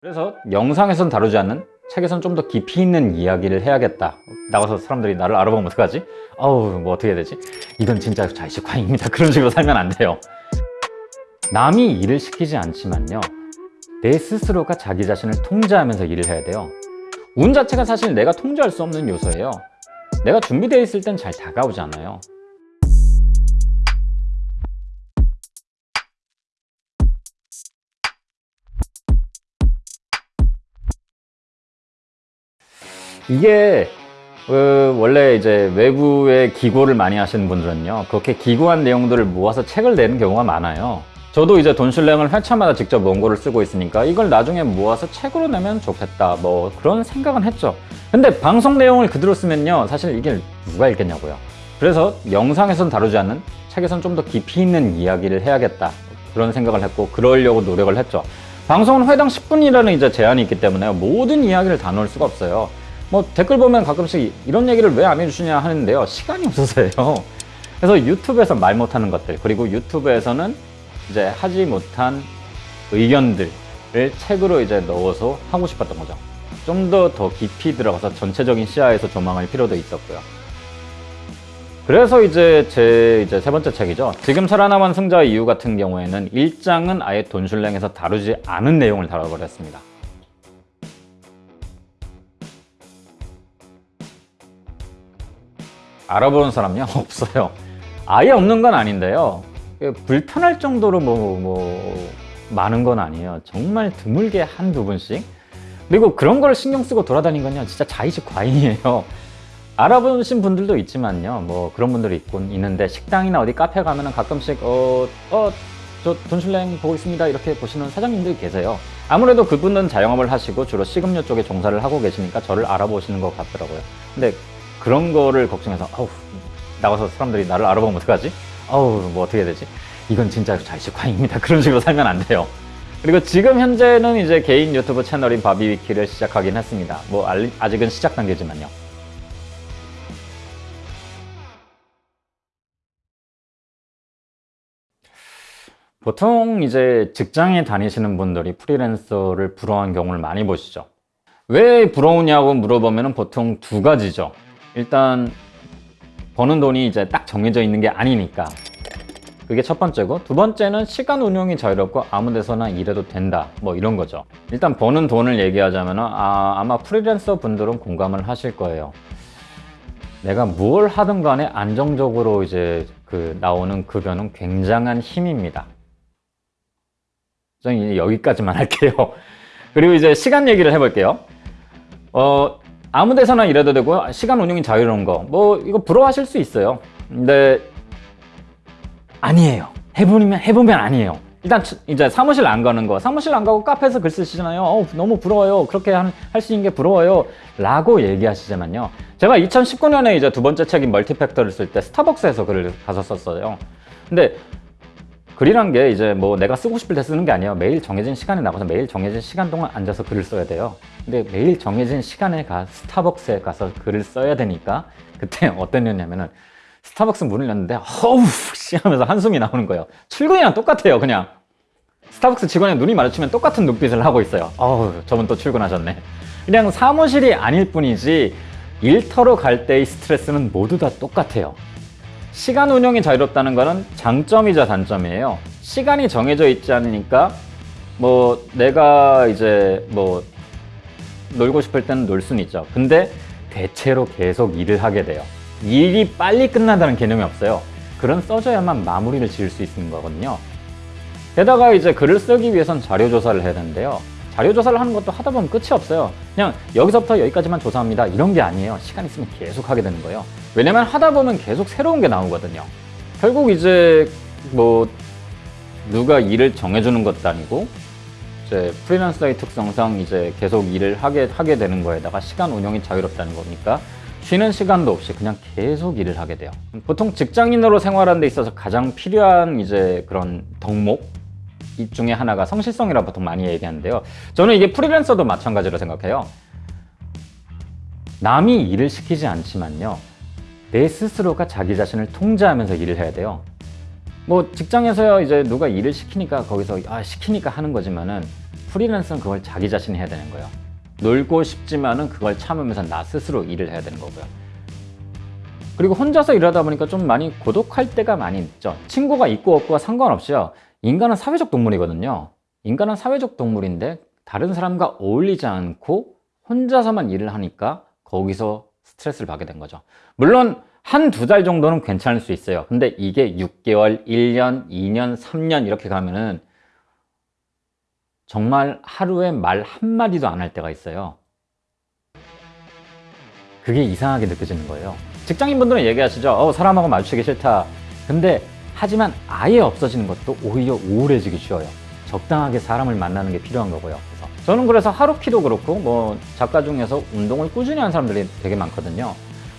그래서 영상에선 다루지 않는 책에선 좀 더 깊이 있는 이야기를 해야겠다. 나가서 사람들이 나를 알아보면 어떡하지? 어우 뭐 어떻게 해야 되지? 이건 진짜 자의식화입니다. 그런 식으로 살면 안 돼요. 남이 일을 시키지 않지만요. 내 스스로가 자기 자신을 통제하면서 일을 해야 돼요. 운 자체가 사실 내가 통제할 수 없는 요소예요. 내가 준비되어 있을 땐 잘 다가오지 않아요 이게 어, 원래 이제 외부의 기고를 많이 하시는 분들은요 그렇게 기고한 내용들을 모아서 책을 내는 경우가 많아요. 저도 이제 돈슐랭을 회차마다 직접 원고를 쓰고 있으니까 이걸 나중에 모아서 책으로 내면 좋겠다 뭐 그런 생각은 했죠. 근데 방송 내용을 그대로 쓰면요 사실 이게 누가 읽겠냐고요. 그래서 영상에선 다루지 않는 책에선 좀 더 깊이 있는 이야기를 해야겠다 그런 생각을 했고 그러려고 노력을 했죠. 방송은 회당 10분이라는 이제 제한이 있기 때문에 모든 이야기를 다 넣을 수가 없어요 뭐 댓글 보면 가끔씩 이런 얘기를 왜 안 해주시냐 하는데요. 시간이 없어서요. 그래서 유튜브에서 말 못하는 것들 그리고 유튜브에서는 이제 하지 못한 의견들을 책으로 이제 넣어서 하고 싶었던 거죠. 좀더더 깊이 들어가서 전체적인 시야에서 조망할 필요도 있었고요. 그래서 이제 제 이제 세 번째 책이죠. 지금 살아남은 승자의 이유 같은 경우에는 1장은 아예 돈슐랭에서 다루지 않은 내용을 다뤄버렸습니다 알아보는 사람요? 없어요. 아예 없는 건 아닌데요. 불편할 정도로 뭐, 뭐, 많은 건 아니에요. 정말 드물게 한두 분씩. 그리고 그런 걸 신경 쓰고 돌아다니는 건요. 진짜 자의식 과잉이에요. 알아보신 분들도 있지만요. 뭐 그런 분들이 있곤 있는데 식당이나 어디 카페 가면은 가끔씩 어, 어, 저 돈슐랭 보고 있습니다. 이렇게 보시는 사장님들이 계세요. 아무래도 그분은 자영업을 하시고 주로 식음료 쪽에 종사를 하고 계시니까 저를 알아보시는 것 같더라고요. 근데 그런 거를 걱정해서 아우 나가서 사람들이 나를 알아보면 어떡하지? 아우 뭐 어떻게 해야 되지? 이건 진짜 자의식화입니다. 그런 식으로 살면 안 돼요. 그리고 지금 현재는 이제 개인 유튜브 채널인 바비위키를 시작하긴 했습니다. 뭐 아직은 시작 단계지만요. 보통 이제 직장에 다니시는 분들이 프리랜서를 부러워하는 경우를 많이 보시죠. 왜 부러우냐고 물어보면 보통 두 가지죠. 일단 버는 돈이 이제 딱 정해져 있는 게 아니니까. 그게 첫 번째고 두 번째는 시간 운용이 자유롭고 아무 데서나 일해도 된다. 뭐 이런 거죠. 일단 버는 돈을 얘기하자면 아, 아마 프리랜서 분들은 공감을 하실 거예요. 내가 뭘 하든 간에 안정적으로 이제 그 나오는 급여는 굉장한 힘입니다. 저는 여기까지만 할게요. 그리고 이제 시간 얘기를 해볼게요. 어, 아무 데서나 일해도 되고 시간 운용이 자유로운 거. 뭐 이거 부러워하실 수 있어요. 근데 아니에요. 해보면 해보면 아니에요. 일단 이제 사무실 안 가는 거. 사무실 안 가고 카페에서 글 쓰시잖아요. 어, 너무 부러워요. 그렇게 할 수 있는 게 부러워요. 라고 얘기하시지만요. 제가 2019년에 이제 두 번째 책인 멀티팩터를 쓸 때 스타벅스에서 글을 가서 썼어요. 근데 글이란 게 이제 뭐 내가 쓰고 싶을 때 쓰는 게 아니에요. 매일 정해진 시간에 나가서 매일 정해진 시간 동안 앉아서 글을 써야 돼요. 근데 매일 정해진 시간에 가 스타벅스에 가서 글을 써야 되니까 그때 어떤 일이냐면은 스타벅스 문을 열는데 어우 씨 하면서 한숨이 나오는 거예요. 출근이랑 똑같아요 그냥. 스타벅스 직원의 눈이 마주치면 똑같은 눈빛을 하고 있어요. 어우 저분 또 출근하셨네. 그냥 사무실이 아닐 뿐이지 일터로 갈 때의 스트레스는 모두 다 똑같아요 시간 운영이 자유롭다는 것은 장점이자 단점이에요. 시간이 정해져 있지 않으니까 뭐 내가 이제 뭐 놀고 싶을 때는 놀 수는 있죠. 근데 대체로 계속 일을 하게 돼요. 일이 빨리 끝난다는 개념이 없어요. 글은 써줘야만 마무리를 지을 수 있는 거거든요. 게다가 이제 글을 쓰기 위해선 자료 조사를 해야 되는데요 자료 조사를 하는 것도 하다 보면 끝이 없어요. 그냥 여기서부터 여기까지만 조사합니다. 이런 게 아니에요. 시간 있으면 계속 하게 되는 거예요. 왜냐면 하다 보면 계속 새로운 게 나오거든요. 결국 이제 뭐 누가 일을 정해주는 것도 아니고 이제 프리랜서의 특성상 이제 계속 일을 하게 하게 되는 거에다가 시간 운영이 자유롭다는 거니까 쉬는 시간도 없이 그냥 계속 일을 하게 돼요. 보통 직장인으로 생활하는 데 있어서 가장 필요한 이제 그런 덕목? 이 중에 하나가 성실성이라 보통 많이 얘기하는데요 저는 이게 프리랜서도 마찬가지로 생각해요 남이 일을 시키지 않지만요 내 스스로가 자기 자신을 통제하면서 일을 해야 돼요 뭐 직장에서요 이제 누가 일을 시키니까 거기서 아 시키니까 하는 거지만은 프리랜서는 그걸 자기 자신이 해야 되는 거예요. 놀고 싶지만은 그걸 참으면서 나 스스로 일을 해야 되는 거고요. 그리고 혼자서 일하다 보니까 좀 많이 고독할 때가 많이 있죠. 친구가 있고 없고가 상관없이요. 인간은 사회적 동물이거든요. 인간은 사회적 동물인데 다른 사람과 어울리지 않고 혼자서만 일을 하니까 거기서 스트레스를 받게 된 거죠. 물론 한 두 달 정도는 괜찮을 수 있어요. 근데 이게 6개월, 1년, 2년, 3년 이렇게 가면은 정말 하루에 말 한마디도 안 할 때가 있어요. 그게 이상하게 느껴지는 거예요. 직장인분들은 얘기하시죠. 어, 사람하고 마주치기 싫다. 근데 하지만 아예 없어지는 것도 오히려 우울해지기 쉬워요. 적당하게 사람을 만나는 게 필요한 거고요. 그래서 저는 그래서 하루키도 그렇고 뭐 작가 중에서 운동을 꾸준히 하는 사람들이 되게 많거든요.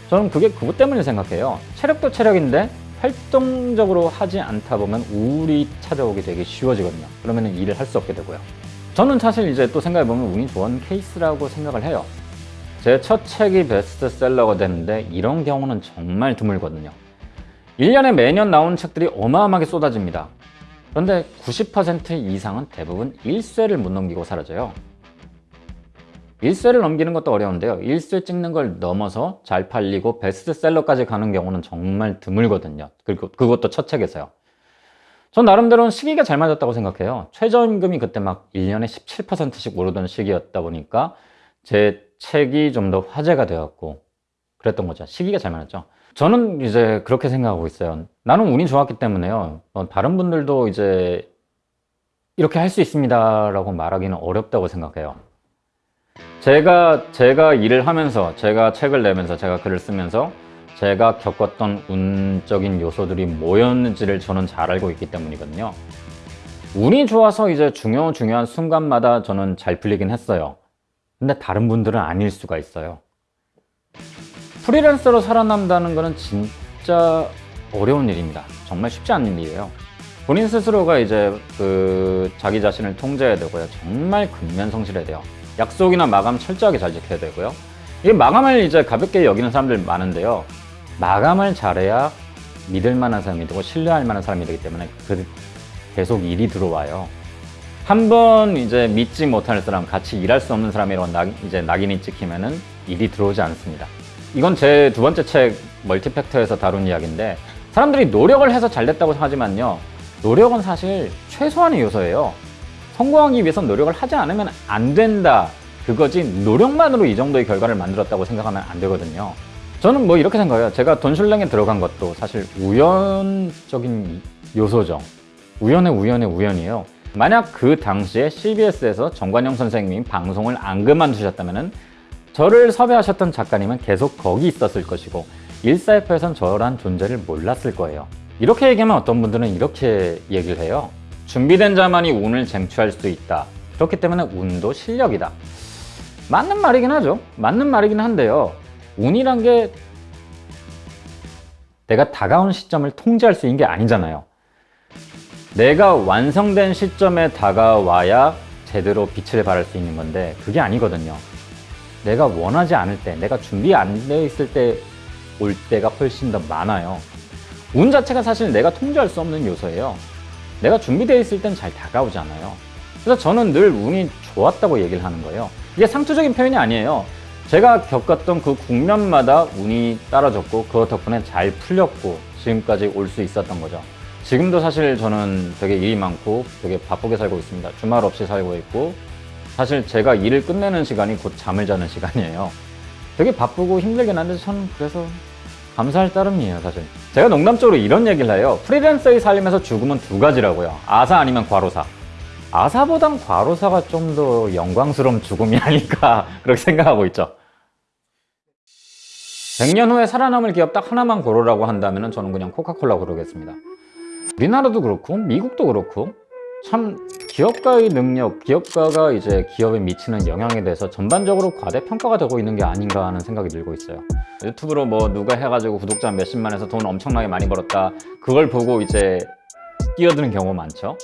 저는 그게 그것 때문에 생각해요. 체력도 체력인데 활동적으로 하지 않다 보면 우울이 찾아오게 되게 쉬워지거든요. 그러면 일을 할 수 없게 되고요. 저는 사실 이제 또 생각해보면 운이 좋은 케이스라고 생각을 해요. 제 첫 책이 베스트셀러가 됐는데 이런 경우는 정말 드물거든요. 1년에 매년 나오는 책들이 어마어마하게 쏟아집니다. 그런데 90% 이상은 대부분 1쇄를 못 넘기고 사라져요. 1쇄를 넘기는 것도 어려운데요. 1쇄 찍는 걸 넘어서 잘 팔리고 베스트셀러까지 가는 경우는 정말 드물거든요. 그리고 그것도 첫 책에서요. 전 나름대로는 시기가 잘 맞았다고 생각해요. 최저임금이 그때 막 1년에 17%씩 오르던 시기였다 보니까 제 책이 좀 더 화제가 되었고 그랬던 거죠. 시기가 잘 맞았죠. 저는 이제 그렇게 생각하고 있어요. 나는 운이 좋았기 때문에요. 어, 다른 분들도 이제 이렇게 할 수 있습니다 라고 말하기는 어렵다고 생각해요. 제가, 제가 일을 하면서, 제가 책을 내면서, 제가 글을 쓰면서 제가 겪었던 운적인 요소들이 뭐였는지를 저는 잘 알고 있기 때문이거든요. 운이 좋아서 이제 중요, 중요한 순간마다 저는 잘 풀리긴 했어요. 근데 다른 분들은 아닐 수가 있어요. 프리랜서로 살아남다는 것은 진짜 어려운 일입니다. 정말 쉽지 않은 일이에요. 본인 스스로가 이제 그 자기 자신을 통제해야 되고요. 정말 근면 성실해야 돼요. 약속이나 마감 철저하게 잘 지켜야 되고요. 이 마감을 이제 가볍게 여기는 사람들 많은데요. 마감을 잘해야 믿을 만한 사람이 되고 신뢰할 만한 사람이 되기 때문에 그 계속 일이 들어와요. 한 번 이제 믿지 못할 사람, 같이 일할 수 없는 사람이라고 낙, 이제 낙인이 찍히면은 일이 들어오지 않습니다. 이건 제 두 번째 책 멀티팩터에서 다룬 이야기인데 사람들이 노력을 해서 잘 됐다고 하지만요. 노력은 사실 최소한의 요소예요. 성공하기 위해선 노력을 하지 않으면 안 된다. 그거지 노력만으로 이 정도의 결과를 만들었다고 생각하면 안 되거든요. 저는 뭐 이렇게 생각해요. 제가 돈슐랭에 들어간 것도 사실 우연적인 요소죠. 우연의 우연의 우연이에요. 만약 그 당시에 CBS에서 정관영 선생님이 방송을 안 그만두셨다면 저를 섭외하셨던 작가님은 계속 거기 있었을 것이고 일사회파에선 저란 존재를 몰랐을 거예요. 이렇게 얘기하면 어떤 분들은 이렇게 얘기를 해요. 준비된 자만이 운을 쟁취할 수 있다. 그렇기 때문에 운도 실력이다. 맞는 말이긴 하죠. 맞는 말이긴 한데요. 운이란 게 내가 다가온 시점을 통제할 수 있는 게 아니잖아요. 내가 완성된 시점에 다가와야 제대로 빛을 발할 수 있는 건데 그게 아니거든요. 내가 원하지 않을 때, 내가 준비 안 돼 있을 때 올 때가 훨씬 더 많아요. 운 자체가 사실 내가 통제할 수 없는 요소예요. 내가 준비되어 있을 땐 잘 다가오지 않아요. 그래서 저는 늘 운이 좋았다고 얘기를 하는 거예요. 이게 상투적인 표현이 아니에요. 제가 겪었던 그 국면마다 운이 따라줬고 그것 덕분에 잘 풀렸고 지금까지 올 수 있었던 거죠. 지금도 사실 저는 되게 일이 많고 되게 바쁘게 살고 있습니다. 주말 없이 살고 있고 사실 제가 일을 끝내는 시간이 곧 잠을 자는 시간이에요. 되게 바쁘고 힘들긴 한데 저는 그래서 감사할 따름이에요, 사실. 제가 농담적으로 이런 얘기를 해요. 프리랜서의 삶에서 죽음은 두 가지라고요. 아사 아니면 과로사. 아사보단 과로사가 좀 더 영광스러운 죽음이 아닐까 그렇게 생각하고 있죠. 100년 후에 살아남을 기업 딱 하나만 고르라고 한다면 저는 그냥 코카콜라 고르겠습니다. 우리나라도 그렇고 미국도 그렇고 참 기업가의 능력, 기업가가 이제 기업에 미치는 영향에 대해서 전반적으로 과대평가가 되고 있는 게 아닌가 하는 생각이 들고 있어요. 유튜브로 뭐 누가 해가지고 구독자 몇십만에서 돈 엄청나게 많이 벌었다. 그걸 보고 이제 끼어드는 경우 많죠.